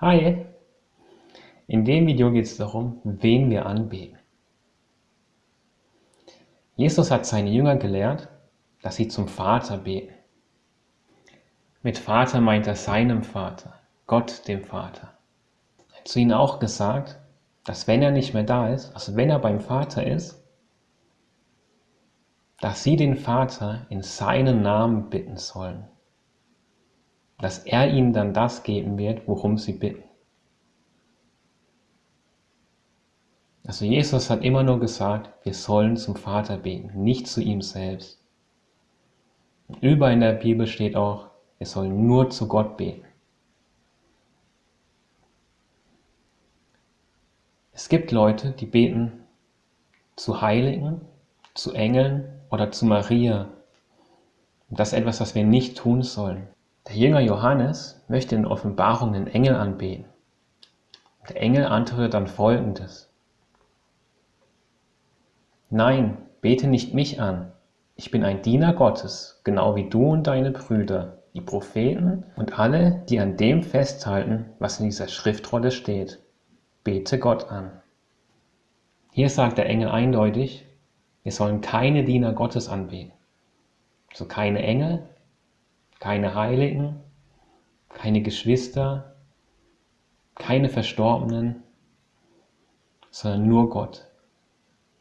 Hi! In dem Video geht es darum, wen wir anbeten. Jesus hat seine Jünger gelehrt, dass sie zum Vater beten. Mit Vater meint er seinem Vater, Gott dem Vater. Er hat zu ihnen auch gesagt, dass wenn er nicht mehr da ist, also wenn er beim Vater ist, dass sie den Vater in seinen Namen bitten sollen dass er ihnen dann das geben wird, worum sie bitten. Also Jesus hat immer nur gesagt, wir sollen zum Vater beten, nicht zu ihm selbst. Und überall in der Bibel steht auch, wir sollen nur zu Gott beten. Es gibt Leute, die beten zu Heiligen, zu Engeln oder zu Maria. Und das ist etwas, was wir nicht tun sollen. Der Jünger Johannes möchte in Offenbarung den Engel anbeten. Der Engel antwortet dann folgendes. Nein, bete nicht mich an. Ich bin ein Diener Gottes, genau wie du und deine Brüder, die Propheten und alle, die an dem festhalten, was in dieser Schriftrolle steht. Bete Gott an. Hier sagt der Engel eindeutig, wir sollen keine Diener Gottes anbeten. So keine Engel, keine Heiligen, keine Geschwister, keine Verstorbenen, sondern nur Gott.